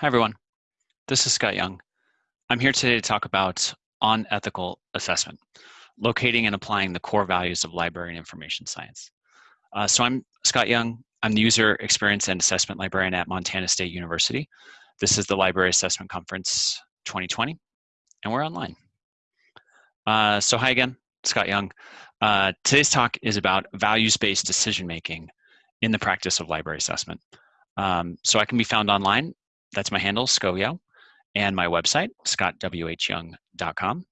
Hi, everyone. This is Scott Young. I'm here today to talk about on-ethical assessment, locating and applying the core values of library and information science. Uh, so I'm Scott Young. I'm the User Experience and Assessment Librarian at Montana State University. This is the Library Assessment Conference 2020, and we're online. Uh, so hi again, Scott Young. Uh, today's talk is about values-based decision-making in the practice of library assessment. Um, so I can be found online that's my handle, ScoYo, and my website, scottwhyoung.com.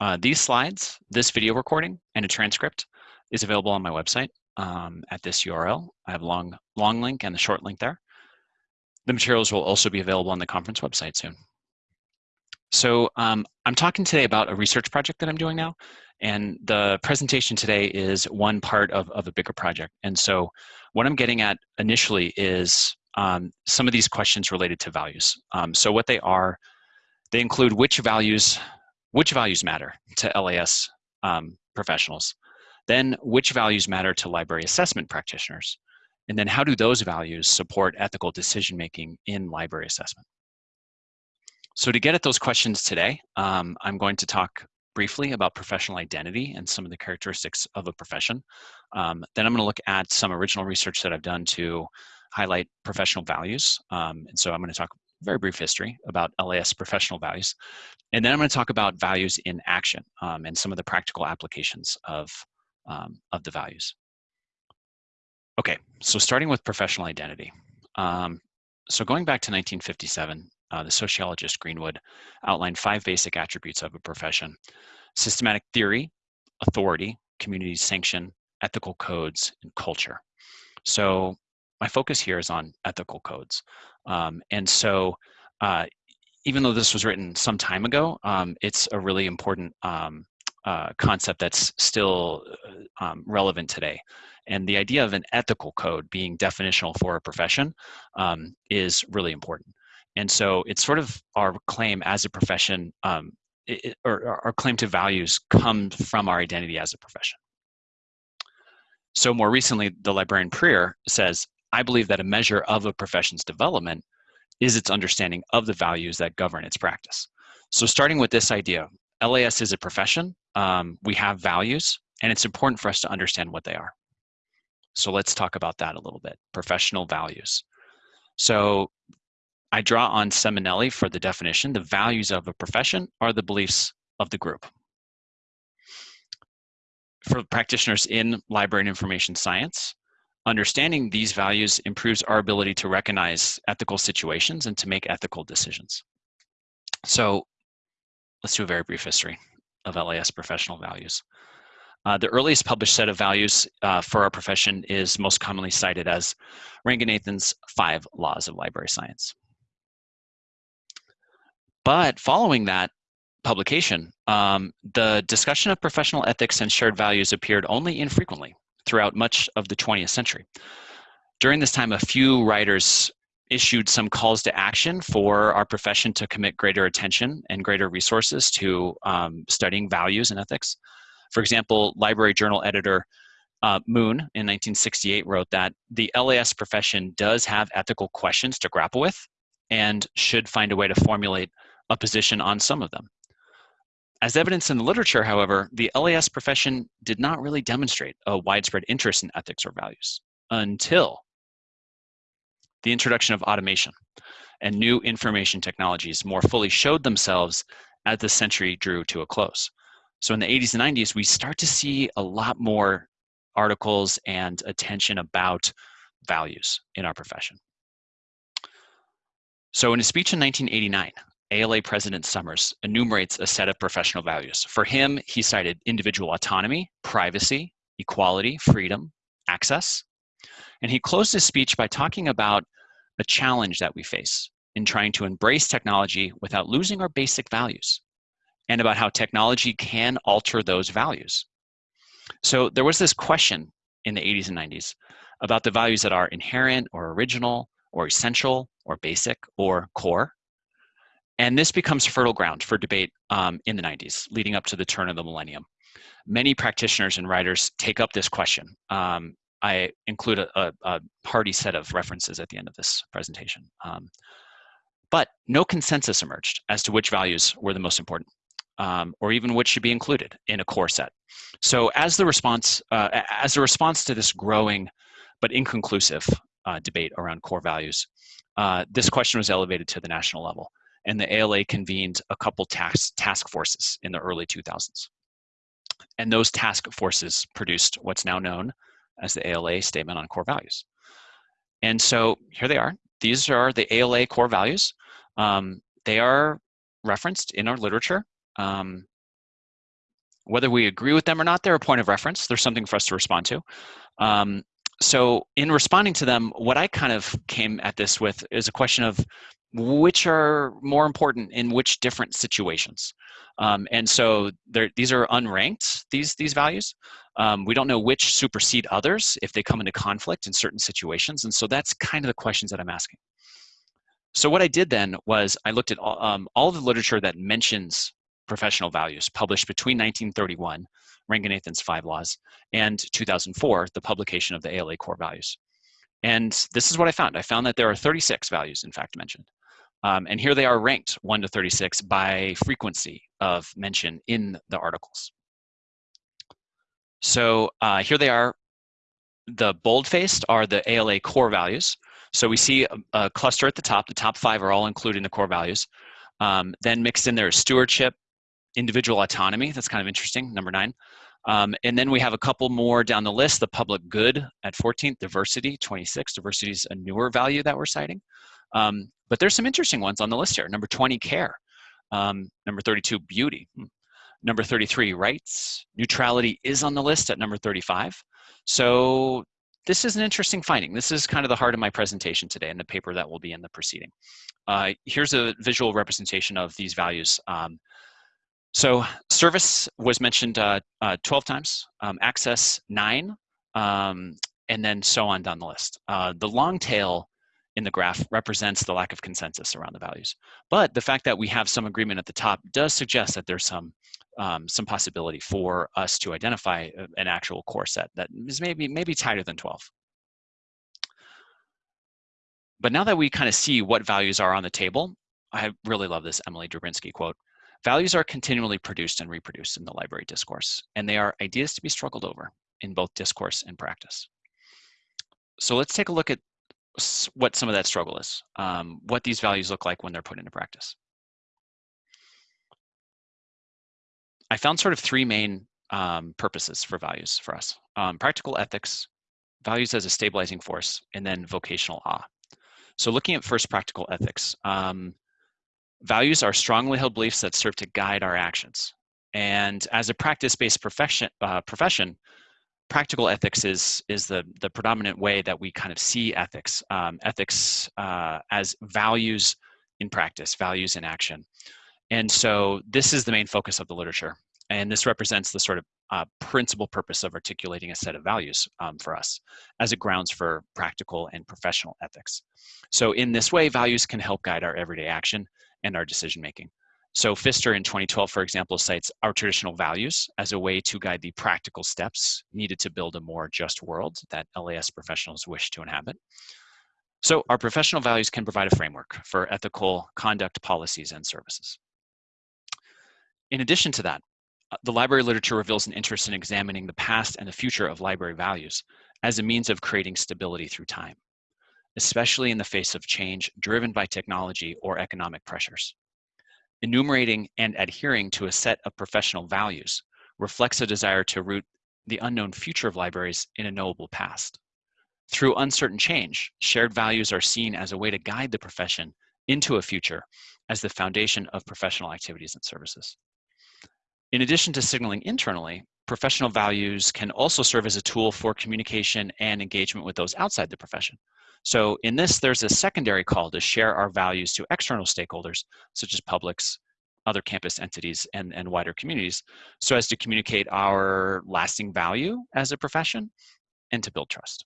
Uh, these slides, this video recording, and a transcript is available on my website um, at this URL. I have a long, long link and the short link there. The materials will also be available on the conference website soon. So um, I'm talking today about a research project that I'm doing now, and the presentation today is one part of, of a bigger project. And so what I'm getting at initially is um, some of these questions related to values. Um, so what they are, they include which values, which values matter to LIS um, professionals, then which values matter to library assessment practitioners, and then how do those values support ethical decision-making in library assessment. So to get at those questions today, um, I'm going to talk briefly about professional identity and some of the characteristics of a profession. Um, then I'm going to look at some original research that I've done to highlight professional values. Um, and so I'm going to talk very brief history about LIS professional values. And then I'm going to talk about values in action um, and some of the practical applications of, um, of the values. Okay, so starting with professional identity. Um, so going back to 1957, uh, the sociologist Greenwood outlined five basic attributes of a profession. Systematic theory, authority, community sanction, ethical codes, and culture. So my focus here is on ethical codes. Um, and so uh, even though this was written some time ago, um, it's a really important um, uh, concept that's still uh, um, relevant today. And the idea of an ethical code being definitional for a profession um, is really important. And so it's sort of our claim as a profession, um, it, or our claim to values comes from our identity as a profession. So more recently, the librarian Preer says I believe that a measure of a profession's development is its understanding of the values that govern its practice. So starting with this idea, LIS is a profession, um, we have values, and it's important for us to understand what they are. So let's talk about that a little bit, professional values. So I draw on Seminelli for the definition, the values of a profession are the beliefs of the group. For practitioners in library and information science, Understanding these values improves our ability to recognize ethical situations and to make ethical decisions. So let's do a very brief history of LIS professional values. Uh, the earliest published set of values uh, for our profession is most commonly cited as Ranganathan's Five Laws of Library Science. But following that publication, um, the discussion of professional ethics and shared values appeared only infrequently throughout much of the 20th century. During this time, a few writers issued some calls to action for our profession to commit greater attention and greater resources to um, studying values and ethics. For example, library journal editor uh, Moon in 1968 wrote that the LIS profession does have ethical questions to grapple with and should find a way to formulate a position on some of them. As evidence in the literature, however, the LIS profession did not really demonstrate a widespread interest in ethics or values until the introduction of automation and new information technologies more fully showed themselves as the century drew to a close. So in the 80s and 90s, we start to see a lot more articles and attention about values in our profession. So in a speech in 1989, ALA President Summers enumerates a set of professional values. For him, he cited individual autonomy, privacy, equality, freedom, access. And he closed his speech by talking about a challenge that we face in trying to embrace technology without losing our basic values and about how technology can alter those values. So there was this question in the 80s and 90s about the values that are inherent or original or essential or basic or core. And this becomes fertile ground for debate um, in the 90s, leading up to the turn of the millennium. Many practitioners and writers take up this question. Um, I include a, a, a, hearty set of references at the end of this presentation. Um, But no consensus emerged as to which values were the most important, um, or even which should be included in a core set. So as the response, uh, as a response to this growing but inconclusive uh, debate around core values, uh, this question was elevated to the national level, and the ALA convened a couple task, task forces in the early 2000s. And those task forces produced what's now known as the ALA Statement on Core Values. And so here they are. These are the ALA core values. Um, they are referenced in our literature. Um, whether we agree with them or not, they're a point of reference. There's something for us to respond to. Um, so in responding to them, what I kind of came at this with is a question of which are more important in which different situations. Um, and so these are unranked, these, these values. Um, we don't know which supersede others if they come into conflict in certain situations. And so that's kind of the questions that I'm asking. So what I did then was I looked at all, um, all the literature that mentions professional values published between 1931, Ranganathan's Five Laws, and 2004, the publication of the ALA core values. And this is what I found. I found that there are 36 values, in fact, mentioned. Um, and here they are ranked 1 to 36 by frequency of mention in the articles. So uh, here they are. The bold-faced are the ALA core values. So we see a, a, cluster at the top. The top five are all included in the core values. Um, then mixed in there is stewardship, individual autonomy. That's kind of interesting, number nine. Um, and then we have a couple more down the list. The public good at 14th, diversity, 26. Diversity is a newer value that we're citing. Um, but there's some interesting ones on the list here. Number 20, care. Um, number 32, beauty. Hmm. Number 33, rights. Neutrality is on the list at number 35. So this is an interesting finding. This is kind of the heart of my presentation today and the paper that will be in the proceeding. Uh, here's a visual representation of these values. Um, so service was mentioned uh, uh, 12 times, um, access nine, um, and then so on down the list. Uh, the long tail in the graph represents the lack of consensus around the values. But the fact that we have some agreement at the top does suggest that there's some um, some possibility for us to identify an actual core set that is maybe maybe tighter than 12. But now that we kind of see what values are on the table, I really love this Emily Drabinski quote. Values are continually produced and reproduced in the library discourse, and they are ideas to be struggled over in both discourse and practice. So let's take a look at what some of that struggle is, um, what these values look like when they're put into practice. I found sort of three main um, purposes for values for us. Um, practical ethics, values as a stabilizing force, and then vocational awe. So looking at first practical ethics, um, values are strongly held beliefs that serve to guide our actions. And as a practice-based profession, uh, profession, practical ethics is is the the predominant way that we kind of see ethics um, ethics uh, as values in practice values in action. And so this is the main focus of the literature and this represents the sort of uh, principal purpose of articulating a set of values um, for us as it grounds for practical and professional ethics. So in this way values can help guide our everyday action and our decision making so Pfister in 2012, for example, cites our traditional values as a way to guide the practical steps needed to build a more just world that LIS professionals wish to inhabit. So our professional values can provide a framework for ethical conduct policies and services. In addition to that, uh, the library literature reveals an interest in examining the past and the future of library values as a means of creating stability through time, especially in the face of change driven by technology or economic pressures. Enumerating and adhering to a set of professional values reflects a desire to root the unknown future of libraries in a knowable past. Through uncertain change, shared values are seen as a way to guide the profession into a future as the foundation of professional activities and services. In addition to signaling internally, professional values can also serve as a tool for communication and engagement with those outside the profession. So in this, there's a secondary call to share our values to external stakeholders, such as publics, other campus entities, and, and wider communities, so as to communicate our lasting value as a profession and to build trust.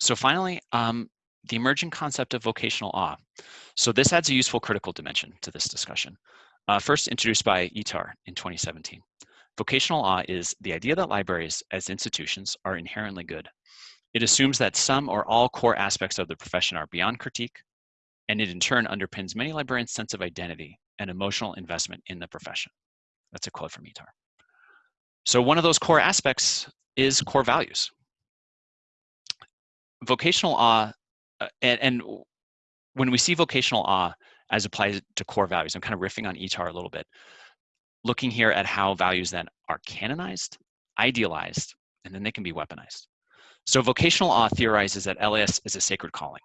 So finally, um, the emerging concept of vocational awe. So this adds a useful critical dimension to this discussion. Uh, first introduced by Ettarh in 2017. Vocational awe is the idea that libraries as institutions are inherently good It assumes that some or all core aspects of the profession are beyond critique, and it in turn underpins many librarians' sense of identity and emotional investment in the profession. That's a quote from Ettarh. So one of those core aspects is core values. Vocational awe, uh, and, and when we see vocational awe as applied to core values, I'm kind of riffing on Ettarh a little bit, looking here at how values then are canonized, idealized, and then they can be weaponized. So vocational awe theorizes that LIS is a sacred calling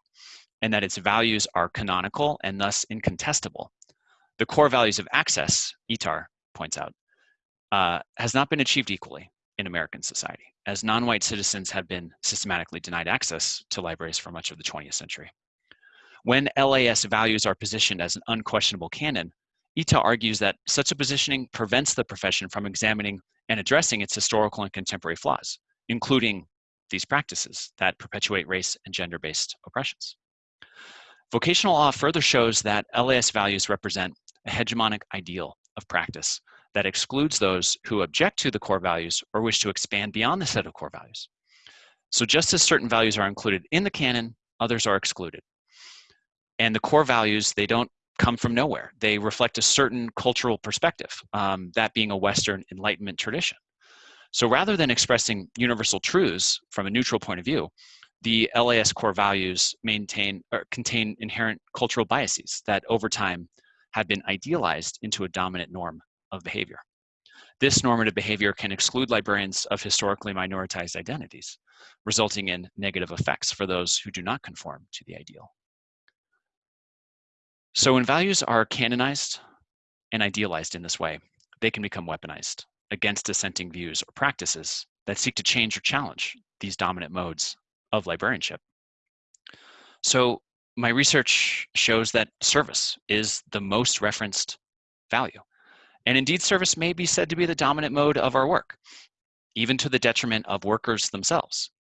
and that its values are canonical and thus incontestable. The core values of access, Ettarh points out, uh, has not been achieved equally in American society, as non-white citizens have been systematically denied access to libraries for much of the 20th century. When LIS values are positioned as an unquestionable canon, Ettarh argues that such a positioning prevents the profession from examining and addressing its historical and contemporary flaws, including these practices that perpetuate race and gender-based oppressions. Vocational awe further shows that LIS values represent a hegemonic ideal of practice that excludes those who object to the core values or wish to expand beyond the set of core values. So just as certain values are included in the canon, others are excluded. And the core values, they don't come from nowhere. They reflect a certain cultural perspective, um, that being a Western Enlightenment tradition. So rather than expressing universal truths from a neutral point of view, the LIS core values maintain or contain inherent cultural biases that over time have been idealized into a dominant norm of behavior. This normative behavior can exclude librarians of historically minoritized identities, resulting in negative effects for those who do not conform to the ideal. So when values are canonized and idealized in this way, they can become weaponized against dissenting views or practices that seek to change or challenge these dominant modes of librarianship. So my research shows that service is the most referenced value. And indeed, service may be said to be the dominant mode of our work, even to the detriment of workers themselves.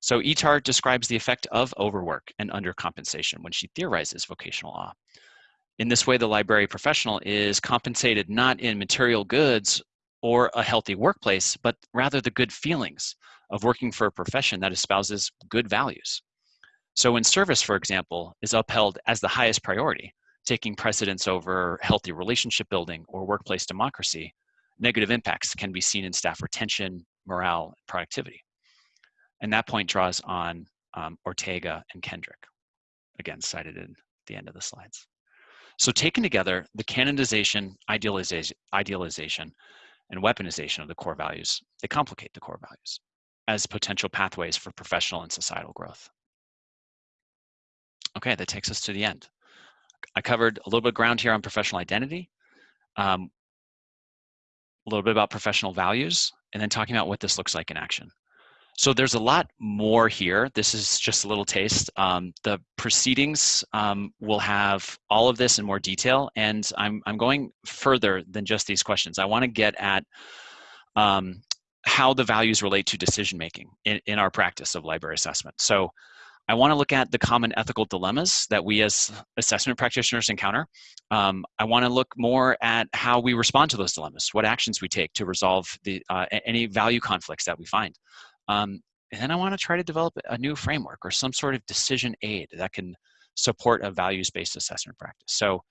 So Ettarh describes the effect of overwork and undercompensation when she theorizes vocational awe. In this way, the library professional is compensated not in material goods or a healthy workplace, but rather the good feelings of working for a profession that espouses good values. So when service, for example, is upheld as the highest priority, taking precedence over healthy relationship building or workplace democracy, negative impacts can be seen in staff retention, morale, and productivity. And that point draws on um, Ortega and Kendrick, again cited in the end of the slides. So taken together, the canonization, idealization, idealization, and weaponization of the core values, they complicate the core values as potential pathways for professional and societal growth. Okay, that takes us to the end. I covered a little bit of ground here on professional identity, um, a little bit about professional values, and then talking about what this looks like in action. So there's a lot more here. This is just a little taste. Um, the proceedings um, will have all of this in more detail, and I'm, I'm going further than just these questions. I want to get at um, how the values relate to decision making in, in our practice of library assessment. So I want to look at the common ethical dilemmas that we as assessment practitioners encounter. Um, I want to look more at how we respond to those dilemmas, what actions we take to resolve the, uh, any value conflicts that we find. Um, and then I want to try to develop a new framework or some sort of decision aid that can support a values-based assessment practice. So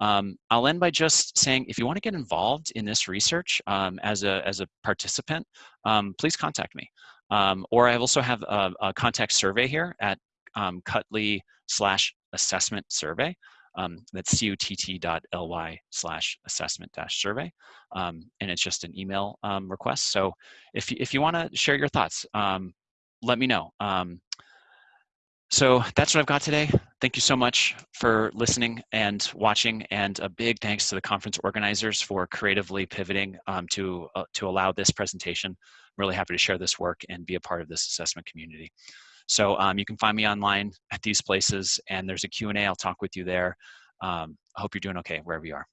um, I'll end by just saying, if you want to get involved in this research um, as, a, as a participant, um, please contact me. Um, or I also have a, a, contact survey here at um, cutt.ly slash assessment survey. Um, that's cutt.ly slash assessment dash survey. Um, and it's just an email um, request. So if, if you want to share your thoughts, um, let me know. so that's what I've got today. Thank you so much for listening and watching, and a big thanks to the conference organizers for creatively pivoting um, to, uh, to allow this presentation. I'm really happy to share this work and be a part of this assessment community. So um, you can find me online at these places, and there's a Q&A. I'll talk with you there. Um, I hope you're doing okay wherever you are.